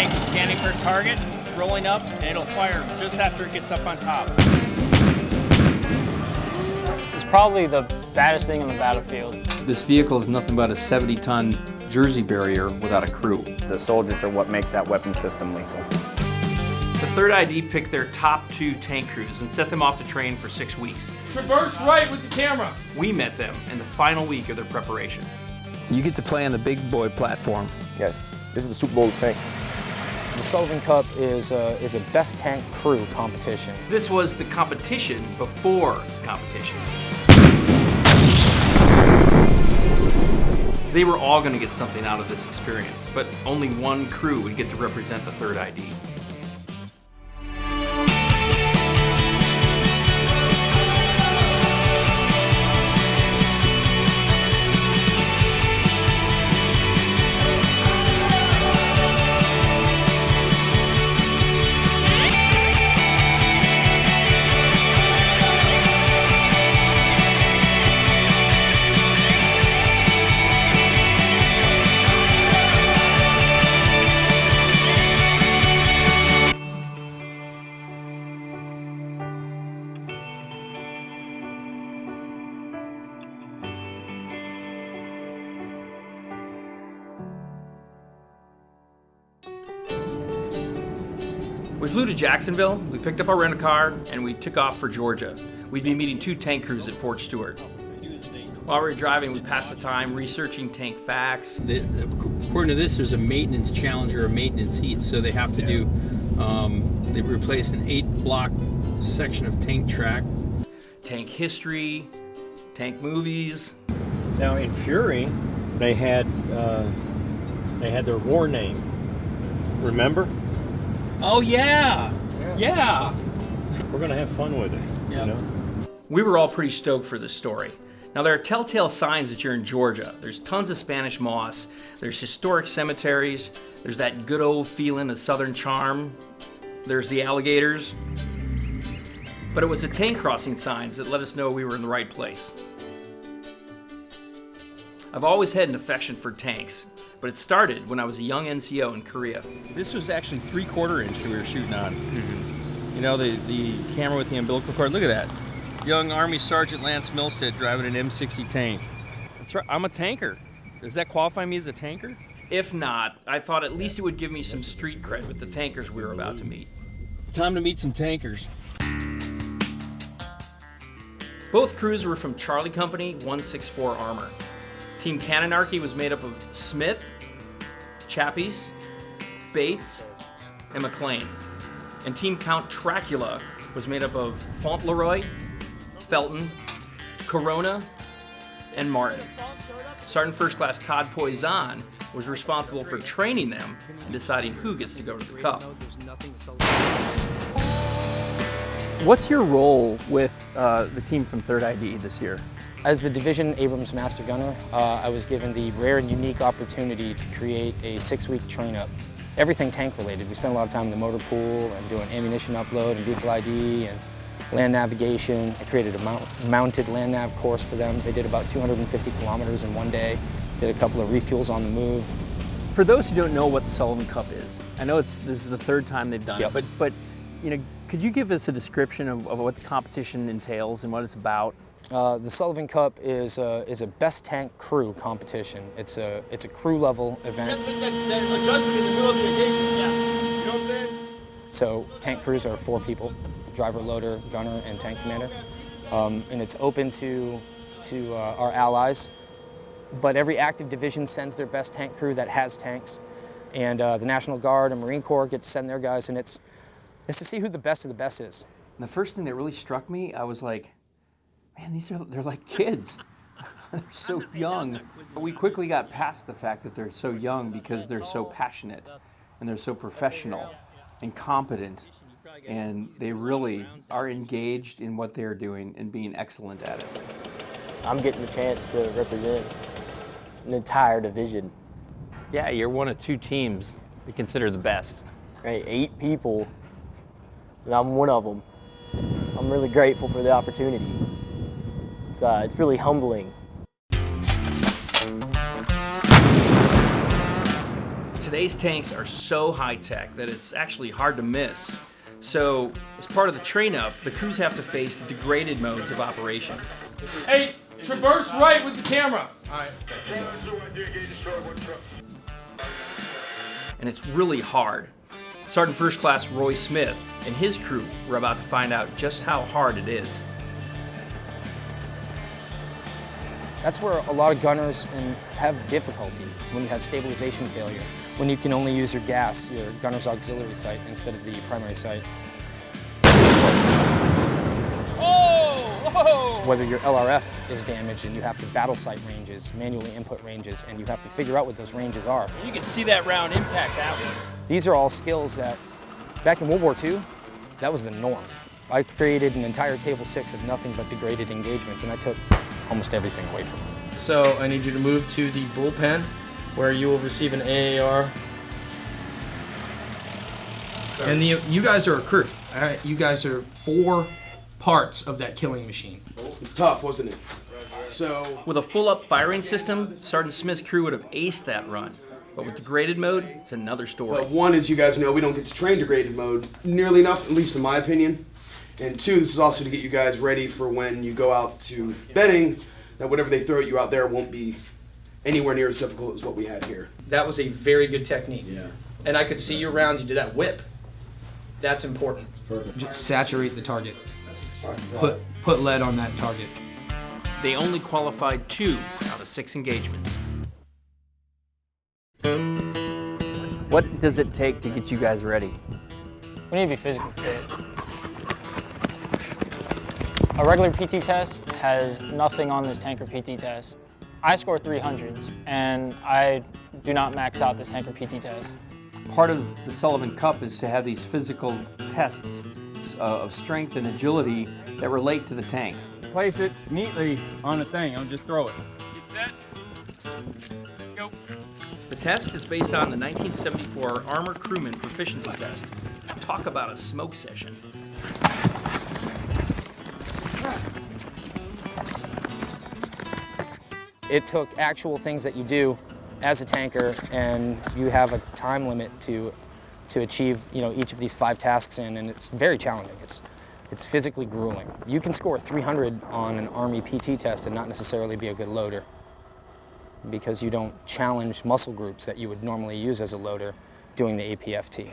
Tank is scanning for a target, rolling up, and it'll fire just after it gets up on top. It's probably the baddest thing on the battlefield. This vehicle is nothing but a 70-ton Jersey barrier without a crew. The soldiers are what makes that weapon system lethal. The 3rd ID picked their top two tank crews and set them off to train for six weeks. Traverse right with the camera. We met them in the final week of their preparation. You get to play on the big boy platform. Yes, this is the Super Bowl of tanks. The Sullivan Cup is a, is a best tank crew competition. This was the competition before the competition. They were all going to get something out of this experience, but only one crew would get to represent the 3rd ID. We flew to Jacksonville, we picked up our rental car, and we took off for Georgia. We'd be meeting two tank crews at Fort Stewart. While we were driving, we passed the time researching tank facts. The, according to this, there's a maintenance challenge or a maintenance heat, so they have to do, um, they replaced an eight block section of tank track. Tank history, tank movies. Now in Fury, they had uh, they had their war name. Remember? Oh yeah, yeah. We're gonna have fun with it. Yeah. You know. We were all pretty stoked for this story. Now there are telltale signs that you're in Georgia. There's tons of Spanish moss, there's historic cemeteries, there's that good old feeling of southern charm, there's the alligators. But it was the tank crossing signs that let us know we were in the right place. I've always had an affection for tanks, but it started when I was a young NCO in Korea. This was actually three quarter inch we were shooting on. Mm-hmm. You know, the, the camera with the umbilical cord, look at that. Young Army Sergeant Lance Milstead driving an M60 tank. That's right, I'm a tanker. Does that qualify me as a tanker? If not, I thought at least it would give me some street cred with the tankers we were about to meet. Time to meet some tankers. Both crews were from Charlie Company 164 Armor. Team Canonarchy was made up of Smith, Chappies, Bates, and McLean. And Team Count Tracula was made up of Fauntleroy, Felton, Corona, and Martin. Sergeant First Class Todd Poison was responsible for training them and deciding who gets to go to the Cup. What's your role with uh, the team from 3rd ID this year? As the Division Abrams Master Gunner, uh, I was given the rare and unique opportunity to create a six-week train-up. Everything tank related. We spent a lot of time in the motor pool and doing ammunition upload and vehicle ID and land navigation. I created a mount mounted land nav course for them. They did about 250 kilometers in one day. Did a couple of refuels on the move. For those who don't know what the Sullivan Cup is, I know it's this is the third time they've done Yep. it, but but you know, could you give us a description of, of what the competition entails and what it's about? Uh, the Sullivan Cup is a, is a best tank crew competition. It's a, it's a crew level event. So tank crews are four people, driver, loader, gunner, and tank commander. Um, and it's open to, to uh, our allies. But every active division sends their best tank crew that has tanks. And uh, the National Guard and Marine Corps get to send their guys, and it's, it's to see who the best of the best is. And the first thing that really struck me, I was like, man, these are, they're like kids. they're so young. But we quickly got past the fact that they're so young because they're so passionate and they're so professional and competent. And they really are engaged in what they're doing and being excellent at it. I'm getting the chance to represent an entire division, Yeah, you're one of two teams they consider the best. right? Eight people, and I'm one of them. I'm really grateful for the opportunity. It's, uh, it's really humbling. Today's tanks are so high tech that it's actually hard to miss. So, as part of the train up, the crews have to face degraded modes of operation. Hey, traverse right with the camera. All right. And it's really hard. Sergeant First Class Roy Smith and his crew were about to find out just how hard it is. That's where a lot of gunners have difficulty when you have stabilization failure, when you can only use your gas, your gunner's auxiliary sight, instead of the primary sight. Oh! Whether your LRF is damaged and you have to battle sight ranges, manually input ranges, and you have to figure out what those ranges are. You can see that round impact that way. These are all skills that, back in World War II, that was the norm. I created an entire table six of nothing but degraded engagements, and I took almost everything away from them. So I need you to move to the bullpen where you will receive an AAR. And the, you guys are a crew. All right, you guys are four parts of that killing machine. It was tough, wasn't it? So, With a full up firing system, Sergeant Smith's crew would have aced that run. But with degraded mode, it's another story. well, one, as you guys know, we don't get to train degraded mode nearly enough, at least in my opinion. And two, this is also to get you guys ready for when you go out to Benning, that whatever they throw at you out there won't be anywhere near as difficult as what we had here. That was a very good technique. Yeah. And I could see your rounds, you did that whip. That's important. Perfect. Just saturate the target. Put, put lead on that target. They only qualified two out of six engagements. What does it take to get you guys ready? We need to be physically fit. A regular PT test has nothing on this tanker PT test. I score 300s, and I do not max out this tanker PT test. Part of the Sullivan Cup is to have these physical tests uh, of strength and agility that relate to the tank. Place it neatly on the thing. I'll just throw it. Get set. Test is based on the 1974 Armor Crewman Proficiency Test. Talk about a smoke session. It took actual things that you do as a tanker, and you have a time limit to to achieve you know each of these five tasks in, and it's very challenging. It's it's physically grueling. You can score 300 on an Army PT test and not necessarily be a good loader because you don't challenge muscle groups that you would normally use as a loader doing the APFT.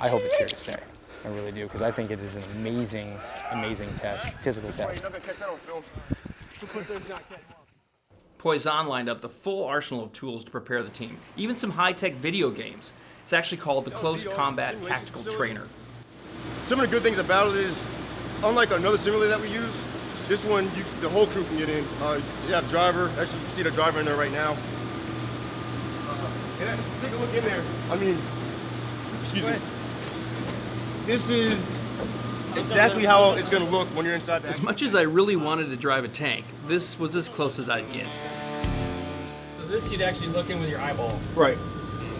I hope it's here to stay. I really do, because I think it is an amazing, amazing test, physical test. Poison lined up the full arsenal of tools to prepare the team, even some high-tech video games. It's actually called the Close Combat Tactical Trainer. Some of the good things about it is, unlike another simulator that we use, this one, you, the whole crew can get in. Uh, you have driver. Actually, you see the driver in there right now. Uh, and uh, take a look in there. I mean, excuse me. This is exactly how it's going to look when you're inside the As much as I really wanted to drive a tank, this was as close as I'd get. So this you'd actually look in with your eyeball. Right.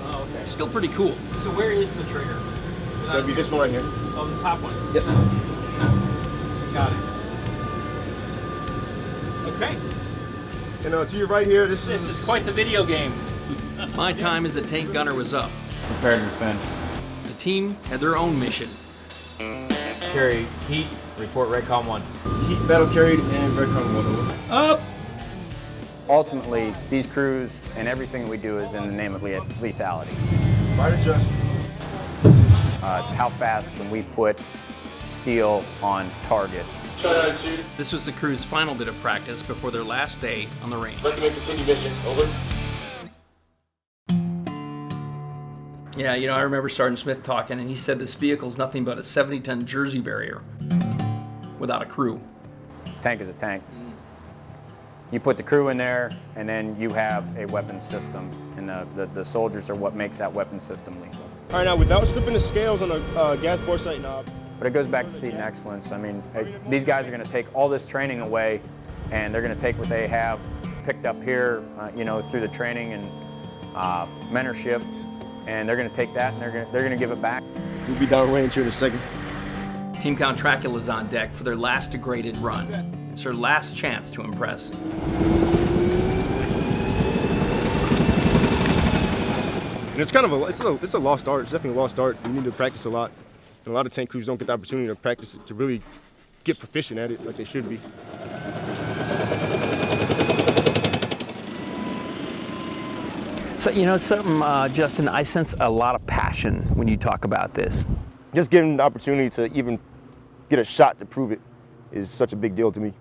Oh, okay. Still pretty cool. So where is the trigger? That'd be this one right here. Oh, the top one. Yep. Got it. Okay. And uh, to your right here, this, This is quite the video game. My time as a tank gunner was up. Prepare to defend. The team had their own mission. Carry heat, report Redcon 1. heat battle carried and red color one over. Up! Ultimately, these crews and everything we do is in the name of le- lethality. Right adjust. Uh, it's how fast can we put steel on target. This was the crew's final bit of practice before their last day on the range. Recommend continue mission. Over. Yeah, you know, I remember Sergeant Smith talking, and he said this vehicle's nothing but a 70-ton Jersey barrier without a crew. Tank is a tank. You put the crew in there, and then you have a weapon system, and the, the, the soldiers are what makes that weapon system lethal. All right, now without slipping the scales on the uh, gas bore sight knob, But it goes back to seating excellence. I mean, these guys are going to take all this training away, and they're going to take what they have picked up here, uh, you know, through the training and uh, mentorship, and they're going to take that and they're going to, they're going to give it back. we'll be downrange here in a second. Team Count Dracula's on deck for their last degraded run. It's their last chance to impress. And it's kind of a it's a it's a lost art. It's definitely a lost art. You need to practice a lot, and a lot of tank crews don't get the opportunity to practice it to really get proficient at it like they should be. So, you know something, uh, Justin, I sense a lot of passion when you talk about this. Just getting the opportunity to even get a shot to prove it is such a big deal to me.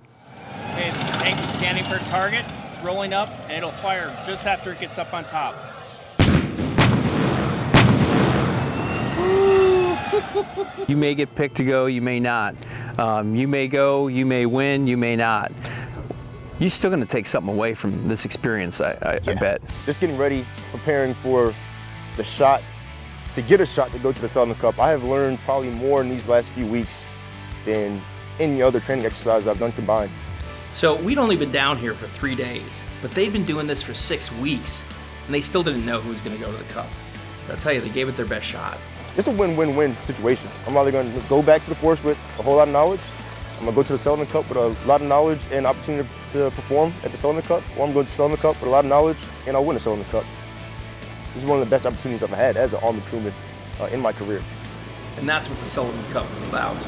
Okay, the tank is scanning for a target. It's rolling up, and it'll fire just after it gets up on top. You may get picked to go, you may not. Um, you may go, you may win, you may not. You're still going to take something away from this experience, I, I, I bet. Just getting ready, preparing for the shot, to get a shot to go to the Sullivan Cup. I have learned probably more in these last few weeks than any other training exercise I've done combined. So we'd only been down here for three days, but they'd been doing this for six weeks, and they still didn't know who was going to go to the Cup. I'll tell you, they gave it their best shot. It's a win-win-win situation. I'm either going to go back to the force with a whole lot of knowledge, I'm going to go to the Sullivan Cup with a lot of knowledge and opportunity to perform at the Sullivan Cup, or I'm going to the Sullivan Cup with a lot of knowledge and I'll win the Sullivan Cup. This is one of the best opportunities I've had as an Army crewman uh, in my career. And that's what the Sullivan Cup is about.